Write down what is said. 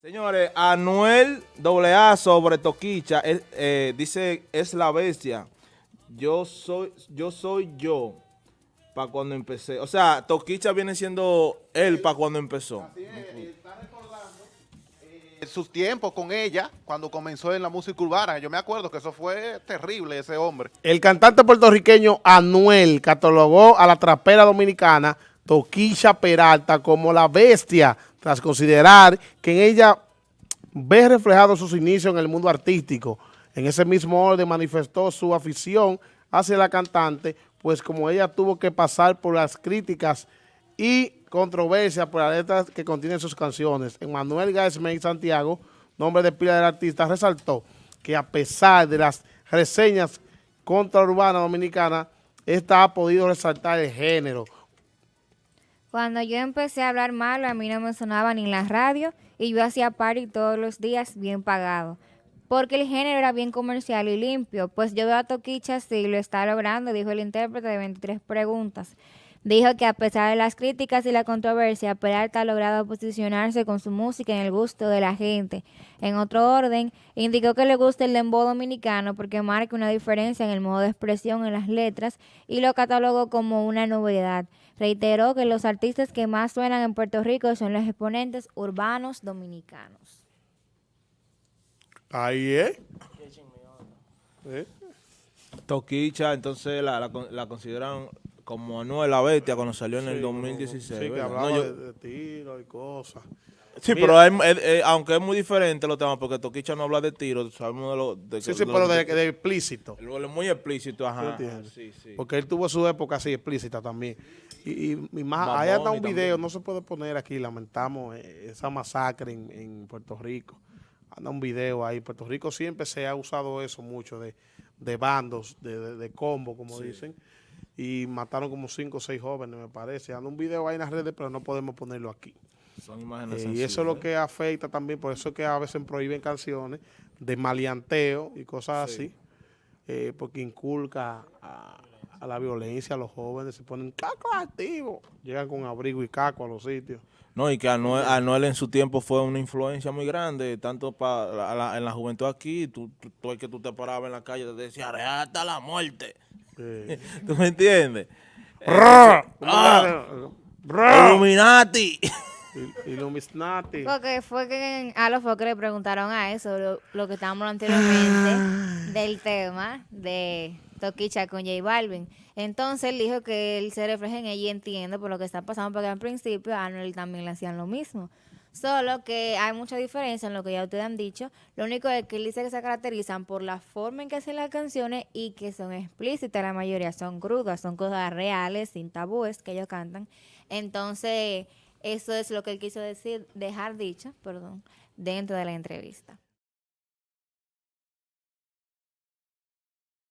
Señores, Anuel AA sobre Toquicha eh, dice es la bestia. Yo soy yo soy yo para cuando empecé. O sea, Toquicha viene siendo él para cuando empezó. Así es, está recordando eh, sus tiempos con ella cuando comenzó en la música urbana. Yo me acuerdo que eso fue terrible, ese hombre. El cantante puertorriqueño Anuel catalogó a la trapera dominicana Toquilla Peralta como la bestia, tras considerar que en ella ve reflejados sus inicios en el mundo artístico. En ese mismo orden manifestó su afición hacia la cantante, pues como ella tuvo que pasar por las críticas y controversias por las letras que contienen sus canciones. Emanuel Gaismey Santiago, nombre de pila del artista, resaltó que a pesar de las reseñas contra urbana dominicana, esta ha podido resaltar el género, cuando yo empecé a hablar malo, a mí no me sonaba ni en la radio y yo hacía party todos los días bien pagado. Porque el género era bien comercial y limpio. Pues yo veo a Toquicha así, lo está logrando, dijo el intérprete de 23 preguntas. Dijo que a pesar de las críticas y la controversia, Peralta ha logrado posicionarse con su música en el gusto de la gente. En otro orden, indicó que le gusta el dembow dominicano porque marca una diferencia en el modo de expresión en las letras y lo catalogó como una novedad. Reiteró que los artistas que más suenan en Puerto Rico son los exponentes urbanos dominicanos. Ahí es. ¿Eh? Toquicha, entonces la, la, la consideran como Anuel la Bestia cuando salió en el 2016. Sí, que hablaba no, yo, de, de tiro y cosas. Sí, Mira, pero aunque es muy diferente los temas, porque Toquicha no habla de tiro, sabemos de lo... De, sí, sí, de, pero de, de, explícito. Muy explícito, ajá. Sí, sí. Porque él tuvo su época así explícita también. Y, y, y más, Mamón, hay hasta un video, también. no se puede poner aquí, lamentamos eh, esa masacre en, en, Puerto Rico. Anda un video ahí. Puerto Rico siempre se ha usado eso mucho, de, de bandos, de, de, combo, como sí. dicen y mataron como cinco o seis jóvenes, me parece. Anda un video ahí en las redes, pero no podemos ponerlo aquí. Son imágenes eh, Y eso es lo que afecta también, por eso es que a veces prohíben canciones de maleanteo y cosas sí. así, eh, porque inculca a, a, la violencia a los jóvenes, se ponen caco activos, llegan con abrigo y caco a los sitios. No, y que Anuel, Anuel, en su tiempo fue una influencia muy grande, tanto para la, en la juventud aquí, tú, tú, tú, que tú te parabas en la calle, te decía, hasta la muerte. Sí. ¿Tú me entiendes? ¡Ah! Illuminati. Illuminati. Porque fue que a los foques le preguntaron a eso, lo, lo que estábamos anteriormente, del tema de Toquicha con J Balvin. Entonces él dijo que él se refleja en ella y entiende por lo que está pasando, porque al principio a Anuel también le hacían lo mismo. Solo que hay mucha diferencia en lo que ya ustedes han dicho. Lo único es que él dice que se caracterizan por la forma en que hacen las canciones y que son explícitas. La mayoría son crudas, son cosas reales, sin tabúes que ellos cantan. Entonces, eso es lo que él quiso decir, dejar dicho, perdón, dentro de la entrevista.